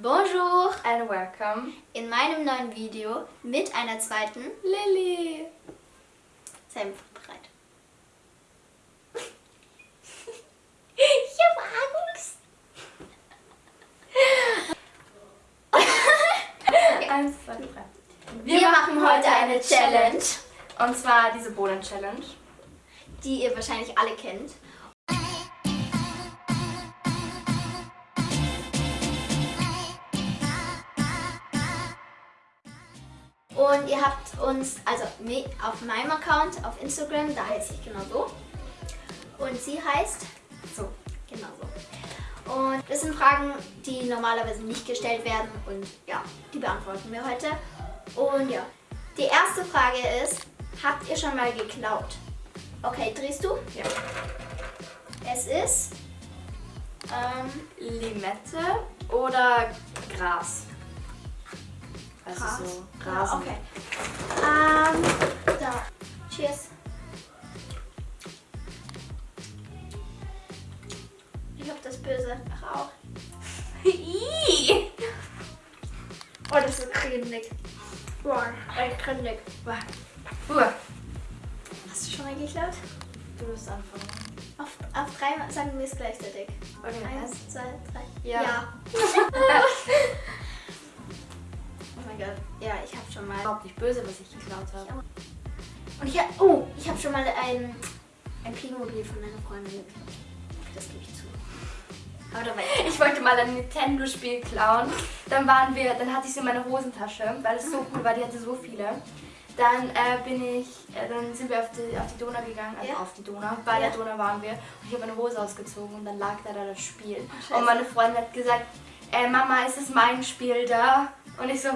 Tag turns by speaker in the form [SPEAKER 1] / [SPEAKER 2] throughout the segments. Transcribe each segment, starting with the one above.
[SPEAKER 1] Bonjour
[SPEAKER 2] and welcome
[SPEAKER 1] in meinem neuen Video mit einer zweiten Lilly. Sei bereit. ich habe Angst.
[SPEAKER 2] Eins, zwei, drei.
[SPEAKER 1] Wir, Wir machen heute eine Challenge.
[SPEAKER 2] Und zwar diese Bohnen-Challenge.
[SPEAKER 1] Die ihr wahrscheinlich alle kennt. Und ihr habt uns, also auf meinem Account auf Instagram, da heiße ich genau so. Und sie heißt so, genau so. Und das sind Fragen, die normalerweise nicht gestellt werden und ja, die beantworten wir heute. Und ja, die erste Frage ist, habt ihr schon mal geklaut? Okay, drehst du?
[SPEAKER 2] Ja.
[SPEAKER 1] Es ist
[SPEAKER 2] ähm, Limette oder Gras. Also Gras. so Rasen.
[SPEAKER 1] okay. Ähm, da. Cheers. Ich hab das böse Rauch. oh, das ist cremig. Boah, echt cremig.
[SPEAKER 2] Boah. Hast du schon mal geklaut?
[SPEAKER 1] Du musst anfangen. Auf, auf drei sagen wir es gleichzeitig. Okay. Eins, zwei, drei.
[SPEAKER 2] Ja. ja. böse, was ich geklaut habe.
[SPEAKER 1] Und ich, oh, ich habe schon mal ein, ein Playmobil von meiner Freundin geklaut. Das gebe ich zu.
[SPEAKER 2] Aber dabei, ich wollte mal ein Nintendo-Spiel klauen. Dann waren wir, dann hatte ich sie in meiner Hosentasche, weil es so cool war, die hatte so viele. Dann äh, bin ich, äh, dann sind wir auf die, auf die Donau gegangen, also ja. auf die Donau. Bei ja. der Donau waren wir und ich habe meine Hose ausgezogen und dann lag da, da das Spiel. Oh, und meine Freundin hat gesagt, äh, Mama, ist es mein Spiel da? Und ich so,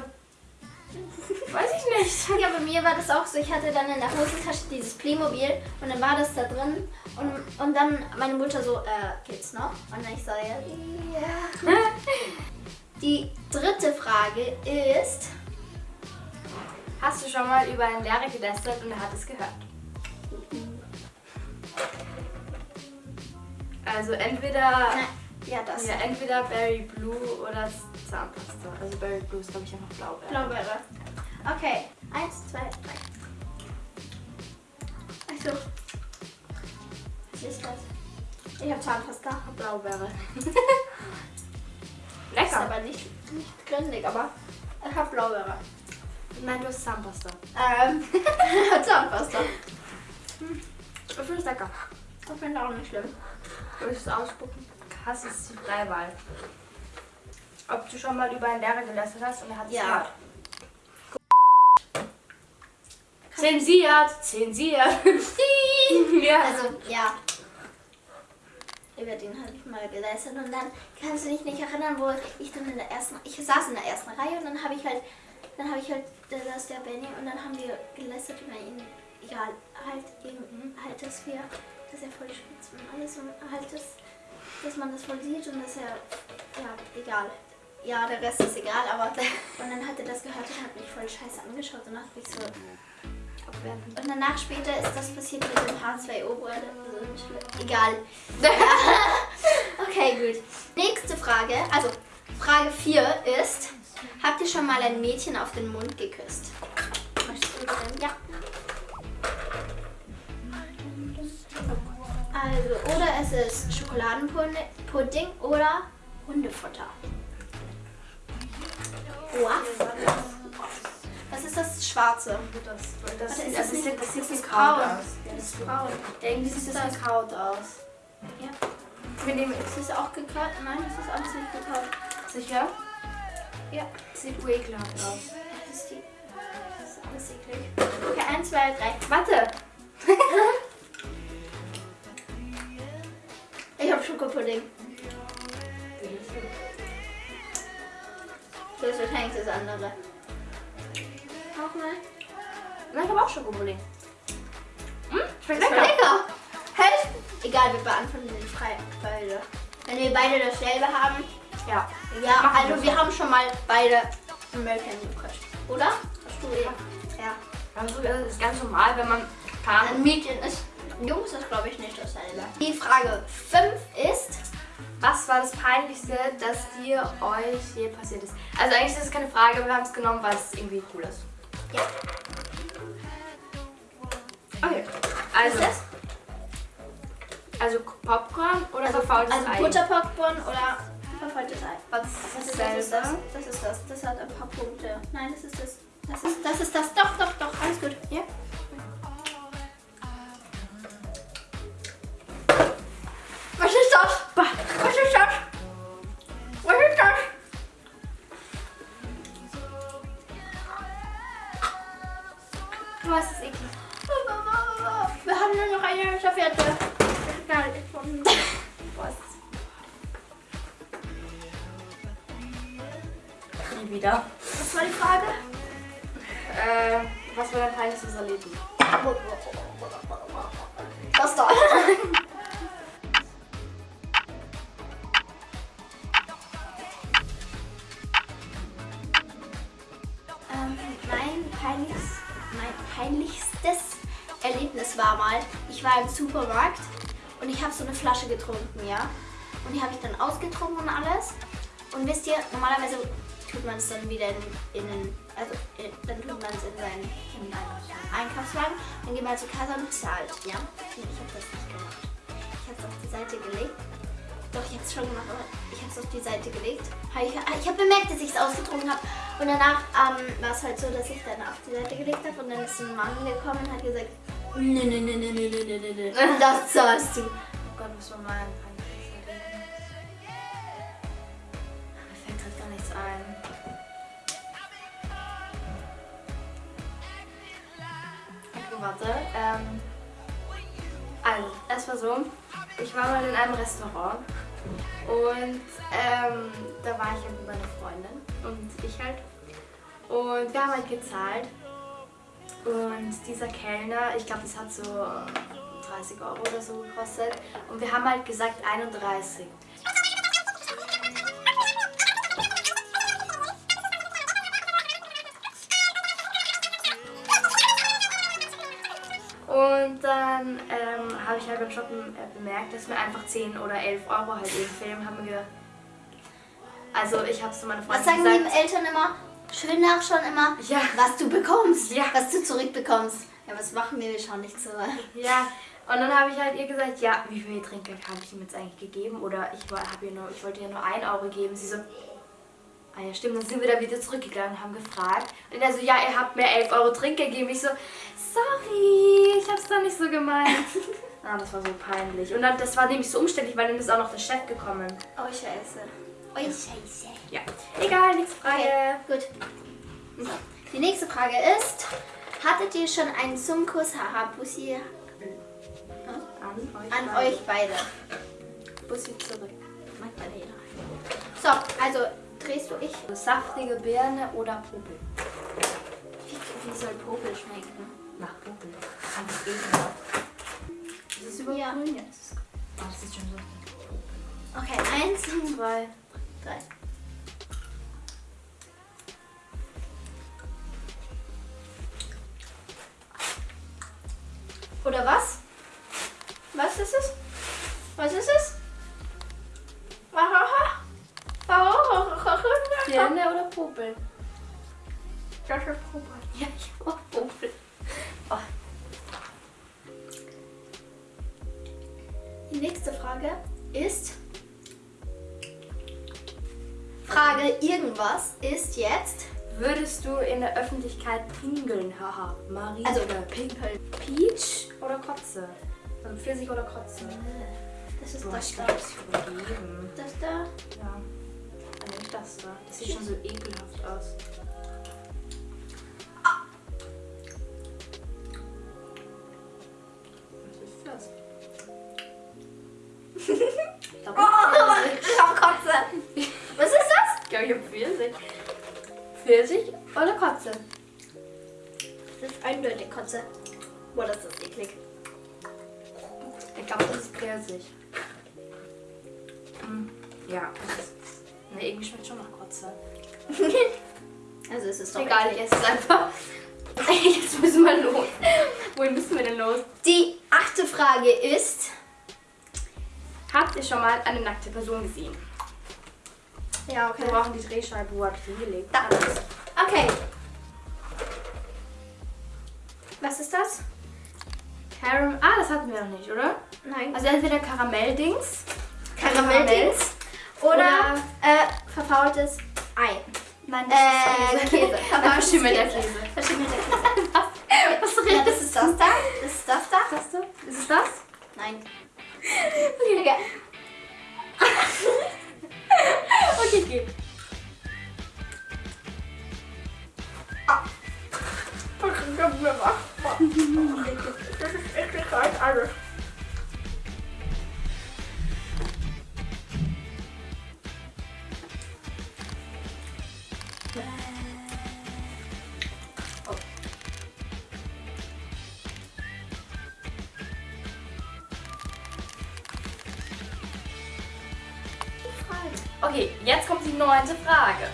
[SPEAKER 2] Weiß ich nicht.
[SPEAKER 1] Ja, bei mir war das auch so. Ich hatte dann in der Hosentasche dieses Playmobil und dann war das da drin. Und, und dann meine Mutter so, äh, geht's noch? Und dann ich so, ja, ja. Die dritte Frage ist...
[SPEAKER 2] Hast du schon mal über einen Lehrer gelästert und er hat es gehört? Also entweder...
[SPEAKER 1] Nein. Ja, das.
[SPEAKER 2] Ja, entweder Berry Blue oder Zahnpasta. Also Berry Blue ist, glaube ich, einfach Blaubeere.
[SPEAKER 1] Blaubeere. Okay, eins, zwei, drei. Achso. Was ist das? Ich habe Zahnpasta.
[SPEAKER 2] Blaubeere.
[SPEAKER 1] Lecker. Ist aber nicht, nicht gründig, aber ich habe Blaubeere.
[SPEAKER 2] Nein, du hast Zahnpasta.
[SPEAKER 1] Ähm, Zahnpasta.
[SPEAKER 2] Hm. Ich finde es lecker.
[SPEAKER 1] Ich finde auch nicht schlimm.
[SPEAKER 2] Soll ich es ausspucken? Hass ist die Freiwahl. Ob du schon mal über einen Lehrer gelästert hast und er hat es
[SPEAKER 1] ja.
[SPEAKER 2] gehört. Zensiert, zensiert.
[SPEAKER 1] ja. Also, ja. Ich werde ihn halt mal gelästert und dann kannst du dich nicht erinnern, wo ich dann in der ersten, ich saß in der ersten Reihe und dann habe ich halt, dann habe ich halt, da saß der Benny und dann haben wir gelästert über ihn. Egal, halt eben, halt, dass wir, dass er voll spitz und alles und halt das dass man das voll sieht und dass er, ja, egal. Ja, der Rest ist egal, aber und dann hat er das gehört und hat mich voll scheiße angeschaut und hat mich so abwerten. Und danach später ist das passiert mit dem H2O, also egal. okay, gut. Nächste Frage, also Frage 4 ist, habt ihr schon mal ein Mädchen auf den Mund geküsst? Möchtest du denn? Ja. Also, oder es ist Schokoladenpudding oder Hundefutter. Was ist das Schwarze?
[SPEAKER 2] Das, das,
[SPEAKER 1] ist
[SPEAKER 2] das,
[SPEAKER 1] das, nicht,
[SPEAKER 2] das
[SPEAKER 1] sieht
[SPEAKER 2] das braun aus.
[SPEAKER 1] Ja, das ist braun.
[SPEAKER 2] Irgendwie sieht das gekaut aus.
[SPEAKER 1] Ja. Wir nehmen, ist es auch gekaut? Nein, es ist alles nicht gekaut.
[SPEAKER 2] Sicher?
[SPEAKER 1] Ja.
[SPEAKER 2] Sieht ekelhaft aus.
[SPEAKER 1] Das ist, die, das ist alles eklig. Okay, eins, zwei, drei.
[SPEAKER 2] Warte!
[SPEAKER 1] Ich hab Schokopudding. Das ist wahrscheinlich das andere. Auch mal.
[SPEAKER 2] Nein, ich hab auch Schokopudding.
[SPEAKER 1] Hm? Schmeckt lecker. lecker. Hey. Egal, wir beantworten den frei beide. Wenn wir beide dasselbe haben.
[SPEAKER 2] Ja.
[SPEAKER 1] Ja, also wir haben schon mal beide American gekostet. Oder? Hast du
[SPEAKER 2] ja. Ja. Also das ist ganz normal, wenn man
[SPEAKER 1] ein Mädchen ist. Jungs ist glaube ich nicht dasselbe. Die Frage 5 ist,
[SPEAKER 2] Was war das Peinlichste, das dir euch je passiert ist? Also eigentlich ist es keine Frage, aber wir haben es genommen, weil es irgendwie cool ist.
[SPEAKER 1] Ja.
[SPEAKER 2] Okay. Also,
[SPEAKER 1] Was ist das?
[SPEAKER 2] also Popcorn oder
[SPEAKER 1] Also,
[SPEAKER 2] verfaultes
[SPEAKER 1] also
[SPEAKER 2] Ei?
[SPEAKER 1] Butterpopcorn oder verfaultes Ei.
[SPEAKER 2] Was
[SPEAKER 1] Das
[SPEAKER 2] ist
[SPEAKER 1] das ist das. Das ist das. Das hat ein paar Punkte. Nein, das ist das. Das ist das. Ist das. Doch, doch, doch. Alles gut.
[SPEAKER 2] Ja.
[SPEAKER 1] Im Supermarkt und ich habe so eine Flasche getrunken, ja. Und die habe ich dann ausgetrunken und alles. Und wisst ihr, normalerweise tut man es dann wieder in, in den, also in, dann tut man es in seinen in einen Einkaufswagen, dann geht man zur Kasse und zahlt, ja. Ich habe das nicht gemacht. Ich habe es auf die Seite gelegt. Doch, ich habe es schon gemacht, aber ich habe es auf die Seite gelegt. Ich habe bemerkt, dass ich es ausgetrunken habe. Und danach ähm, war es halt so, dass ich dann auf die Seite gelegt habe und dann ist ein Mann gekommen und hat gesagt, Nee, nee, nee, nee, nee, nee, nee, nee. Das zahlst du.
[SPEAKER 2] Oh Gott, was war mein Mir fällt gerade gar nichts ein. Okay, warte. Ähm, also, es war so, ich war mal in einem Restaurant und ähm, da war ich halt mit meiner Freundin und ich halt. Und wir haben halt gezahlt und dieser Kellner, ich glaube, das hat so 30 Euro oder so gekostet. Und wir haben halt gesagt 31. Und dann ähm, habe ich halt beim Shoppen äh, bemerkt, dass mir einfach 10 oder 11 Euro halt eben fehlen. Haben wir gedacht, also ich habe es zu meiner
[SPEAKER 1] Was
[SPEAKER 2] Freundin
[SPEAKER 1] sagen die
[SPEAKER 2] gesagt.
[SPEAKER 1] Eltern immer? Schön nachschauen immer,
[SPEAKER 2] Ja.
[SPEAKER 1] was du bekommst,
[SPEAKER 2] Ja.
[SPEAKER 1] was du zurückbekommst. Ja, was machen wir? Wir schauen nicht so.
[SPEAKER 2] Ja, und dann habe ich halt ihr gesagt, ja, wie viel Trinkgeld habe ich ihm jetzt eigentlich gegeben? Oder ich, hab ihr nur, ich wollte ihr nur 1 Euro geben. Sie so, ah ja stimmt, dann sind wir da wieder zurückgegangen und haben gefragt. Und er so, ja, ihr habt mir 11 Euro Trinkgeld gegeben. Ich so, sorry, ich hab's doch nicht so gemeint. ah, das war so peinlich. Und dann, das war nämlich so umständlich, weil dann ist auch noch der Chef gekommen.
[SPEAKER 1] Oh, scheiße. Oh, scheiße.
[SPEAKER 2] Ja, egal, nächste Frage.
[SPEAKER 1] Okay, gut. Die nächste Frage ist, hattet ihr schon einen Zungenkuss, haha, Bussi,
[SPEAKER 2] An euch.
[SPEAKER 1] an
[SPEAKER 2] beide.
[SPEAKER 1] euch beide?
[SPEAKER 2] Bussi zurück.
[SPEAKER 1] Magdalena. So, also drehst du ich.
[SPEAKER 2] Saftige Birne oder Popel?
[SPEAKER 1] Wie, wie soll Popel schmecken?
[SPEAKER 2] Nach Popel. Einfach ekelhaft. Das ist überhaupt
[SPEAKER 1] Ja.
[SPEAKER 2] grün jetzt. Oh, das ist schon so.
[SPEAKER 1] Okay, eins,
[SPEAKER 2] Zwei.
[SPEAKER 1] Drei. Oder was? Was ist es? Was ist es?
[SPEAKER 2] Birne oder Popel?
[SPEAKER 1] Das ist Popel.
[SPEAKER 2] Ja, ich hab
[SPEAKER 1] Also
[SPEAKER 2] oder
[SPEAKER 1] Pinkeln.
[SPEAKER 2] Peach oder Kotze? Also Pfirsich oder Kotze?
[SPEAKER 1] Das ist
[SPEAKER 2] Boah,
[SPEAKER 1] das
[SPEAKER 2] ich
[SPEAKER 1] da.
[SPEAKER 2] das ist übergeben.
[SPEAKER 1] Das da.
[SPEAKER 2] Ja. Dann nehme ich das da. Das sieht schon so ekelhaft aus. Was ist das? Ich glaube,
[SPEAKER 1] Oh, ich hab Kotze. Was ist das?
[SPEAKER 2] ich glaube, ich habe Pfirsich. Pfirsich oder Kotze?
[SPEAKER 1] Das ist eindeutig Kotze. Boah, das ist eklig.
[SPEAKER 2] Ich glaube, das ist Pfirsich. Hm. Ja, das ist. Ne, irgendwie schmeckt schon nach Kotze.
[SPEAKER 1] Also es ist doch
[SPEAKER 2] Egal, ich
[SPEAKER 1] eklig.
[SPEAKER 2] esse es einfach. Jetzt müssen wir los. Wohin müssen wir denn los?
[SPEAKER 1] Die achte Frage ist.
[SPEAKER 2] Habt ihr schon mal eine nackte Person gesehen?
[SPEAKER 1] Ja, okay.
[SPEAKER 2] Wir brauchen die Drehscheibe. Wo hab ich die hingelegt?
[SPEAKER 1] Da. Okay. Was ist das?
[SPEAKER 2] Caram ah, das hatten wir noch nicht, oder?
[SPEAKER 1] Nein.
[SPEAKER 2] Also entweder Karamelldings.
[SPEAKER 1] Karamelldings oder,
[SPEAKER 2] Oder-
[SPEAKER 1] äh, verfaultes Ei.
[SPEAKER 2] Nein,
[SPEAKER 1] Äh,
[SPEAKER 2] das ist
[SPEAKER 1] Käse.
[SPEAKER 2] Verschimmelter
[SPEAKER 1] Käse. Verschimmelter Käse. ja, das ist das da. Das ist das da.
[SPEAKER 2] Das du? Ist es das?
[SPEAKER 1] Nein. Okay.
[SPEAKER 2] Okay, okay.
[SPEAKER 1] Das ist ekliger als alles.
[SPEAKER 2] Okay, jetzt kommt die neunte Frage.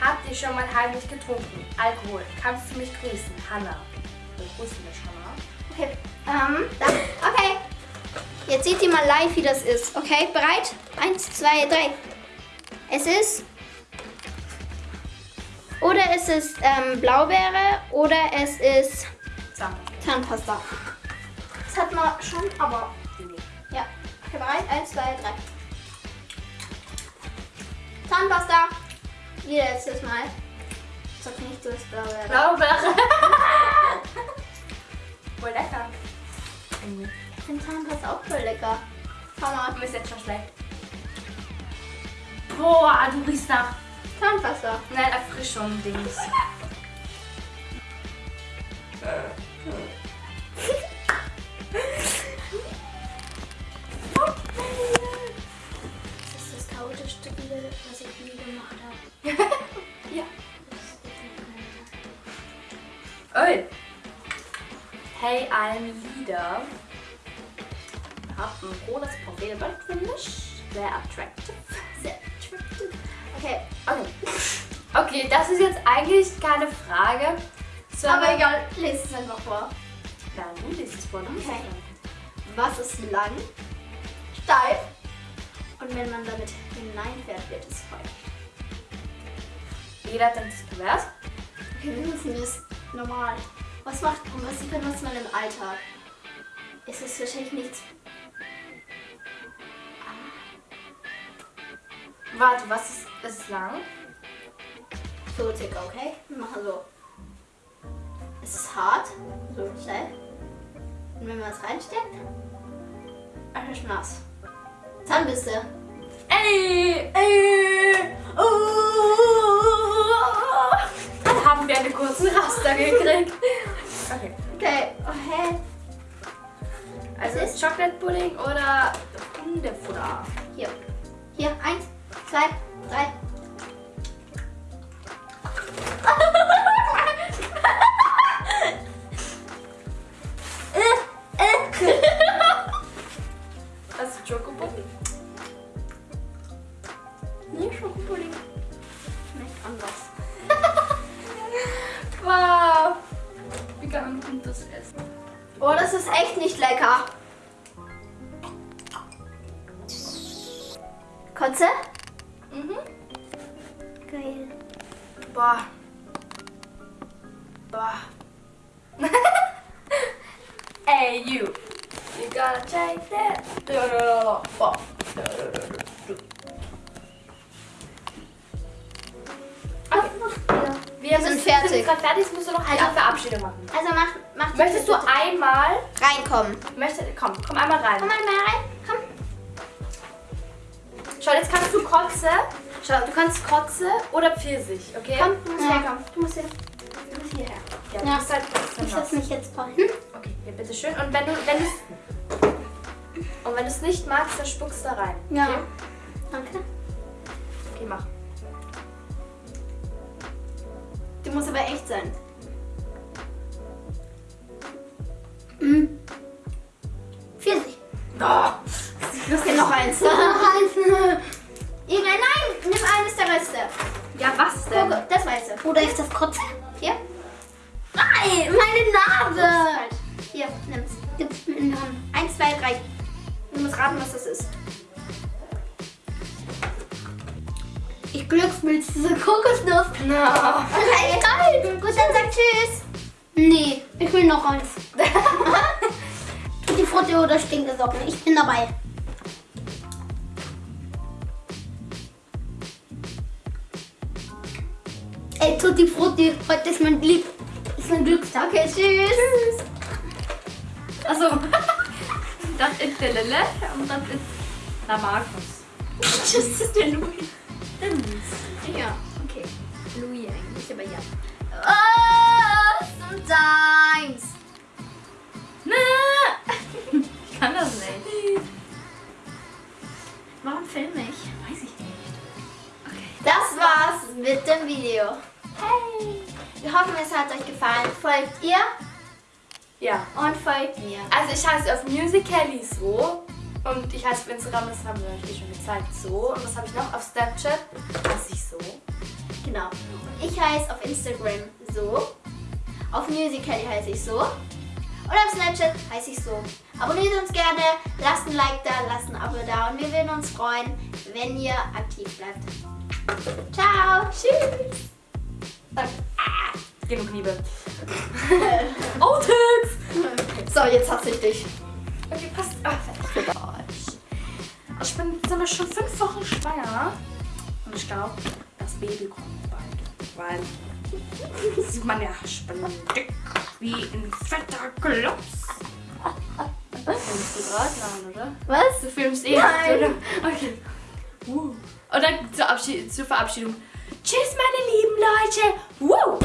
[SPEAKER 2] Habt ihr schon mal heimlich getrunken? Alkohol. Kannst du mich grüßen? Hanna. Wir grüßen mich, Hanna.
[SPEAKER 1] Okay. Ähm, da. Okay. Jetzt seht ihr mal live, wie das ist. Okay, bereit? Eins, zwei, drei. Es ist. Oder es ist ähm, Blaubeere oder es ist. Zahnpasta. Das hat man schon, aber. Ja. Okay, bereit? Eins, zwei, drei. Zahnpasta. Wie letztes Mal. Sag nicht, du hast Blaubeere.
[SPEAKER 2] Blaubeere. Voll lecker.
[SPEAKER 1] Ich finde Zahnpasta auch voll lecker. Schau mal.
[SPEAKER 2] Du bist jetzt schon schlecht. Boah, du riechst nach.
[SPEAKER 1] Zahnpasta.
[SPEAKER 2] Nein, Erfrischung, Dings.
[SPEAKER 1] Das ist das chaotischste Video, was ich je gemacht habe.
[SPEAKER 2] ja. Oi. Hey, I'm Leader. Hab ein rotes Profilbild, finde ich. Sehr attractive.
[SPEAKER 1] Sehr attractive. Okay,
[SPEAKER 2] Okay. Okay, das ist jetzt eigentlich keine Frage. sondern-
[SPEAKER 1] aber egal, lese es einfach vor.
[SPEAKER 2] Ja, du liest es vor.
[SPEAKER 1] Okay. Was ist lang, steif und wenn man damit hineinfährt, wird es feucht.
[SPEAKER 2] dann. Jeder denkt, es pervers.
[SPEAKER 1] Okay, wir müssen das normal. Was macht was benutzt man im Alltag? Es ist wahrscheinlich nichts.
[SPEAKER 2] Warte, was ist, ist es lang?
[SPEAKER 1] So circa, okay? Wir machen so. Es ist hart, so steif. Und wenn man es reinsteckt, es ist nass. Zahnbürste.
[SPEAKER 2] Ey, ey, oh. Dann haben wir einen kurzen Raster gekriegt. Okay.
[SPEAKER 1] Okay, okay.
[SPEAKER 2] Also
[SPEAKER 1] Was
[SPEAKER 2] ist Chocolate Pudding oder Hundefutter?
[SPEAKER 1] Hier. Hier, eins, zwei,
[SPEAKER 2] Take that. Okay. Wir
[SPEAKER 1] sind fertig.
[SPEAKER 2] sind gerade fertig. Jetzt musst du noch eine
[SPEAKER 1] Also-
[SPEAKER 2] Verabschiedung machen.
[SPEAKER 1] Also mach, mach
[SPEAKER 2] Möchtest du
[SPEAKER 1] bitte
[SPEAKER 2] einmal...
[SPEAKER 1] reinkommen?
[SPEAKER 2] Möchte, komm, komm einmal rein.
[SPEAKER 1] Komm mal mal rein. Komm.
[SPEAKER 2] Schau, jetzt kannst du Kotze. Schau, du kannst Kotze oder Pfirsich, okay?
[SPEAKER 1] Komm, du musst
[SPEAKER 2] Ja.
[SPEAKER 1] herkommen. Du musst, hier, du musst hierher.
[SPEAKER 2] Ja,
[SPEAKER 1] Ja.
[SPEAKER 2] du bist halt
[SPEAKER 1] Ich setze mich jetzt vorhin.
[SPEAKER 2] Okay, hier, bitteschön. Und wenn du wenn du's, und wenn du es nicht magst, dann spuckst du da rein.
[SPEAKER 1] Ja.
[SPEAKER 2] Okay,
[SPEAKER 1] Danke.
[SPEAKER 2] okay mach.
[SPEAKER 1] Die muss aber echt sein. Mhm. Pfirsich.
[SPEAKER 2] Oh,
[SPEAKER 1] Okay, noch eins. Irgendein, nein, nimm eines der Reste.
[SPEAKER 2] ja, was denn?
[SPEAKER 1] Guck, das weiße. Oder ist das Kotze? Hier. Nein, meine Nase. Hier, nimm's. Gib's mir in die Hand. Eins, zwei, drei. Du musst raten, was das ist.
[SPEAKER 3] Ich glücksmilz diese Kokosnuss.
[SPEAKER 2] No.
[SPEAKER 1] Okay, geil. Gut, dann sag Tschüss.
[SPEAKER 3] Nee, ich will noch eins. Tutti Frutti oder Stinkesocken. Ich bin dabei. Ey, Tutti Frutti, heute ist mein Lieb. Ist mein Glückstag.
[SPEAKER 1] Okay, tschüss.
[SPEAKER 2] Achso. Das ist der Lille und das ist der Markus.
[SPEAKER 1] Das ist der Louis.
[SPEAKER 2] Der Luis.
[SPEAKER 1] Ja, okay. Louis eigentlich, aber ja. Oh, sometimes.
[SPEAKER 2] Na. Ich kann das nicht.
[SPEAKER 1] Warum filme ich?
[SPEAKER 2] Weiß ich nicht.
[SPEAKER 1] Das war's mit dem Video. Hey! Wir hoffen, es hat euch gefallen. Folgt ihr
[SPEAKER 2] Ja.
[SPEAKER 1] und folgt mir.
[SPEAKER 2] Also ich heiße auf Musical.ly so. Und ich heiße auf Instagram, das haben wir euch eh schon gezeigt, so. Und was habe ich noch? Auf Snapchat heiße ich so.
[SPEAKER 1] Genau. Ich heiße auf Instagram so. Auf Musical.ly heiße ich so. Und auf Snapchat heiße ich so. Abonniert uns gerne, lasst ein Like da, lasst ein Abo da und wir würden uns freuen, wenn ihr aktiv bleibt. Ciao. Tschüss.
[SPEAKER 2] Genug Liebe. Outfits!
[SPEAKER 1] So, jetzt hasse ich dich.
[SPEAKER 2] Okay, passt. Ah, fertig. Ich bin sind wir schon fünf Wochen schwanger. Und ich glaube, das Baby kommt bald. Weil sieht man ja, ich bin dick wie ein fetter Klops. Filmst du gerade? Nein, oder?
[SPEAKER 1] Was?
[SPEAKER 2] Du filmst eh,
[SPEAKER 1] Nein.
[SPEAKER 2] oder? Okay. Uh. Und dann zur, Abschied zur Verabschiedung. Tschüss, meine lieben Leute. Woo.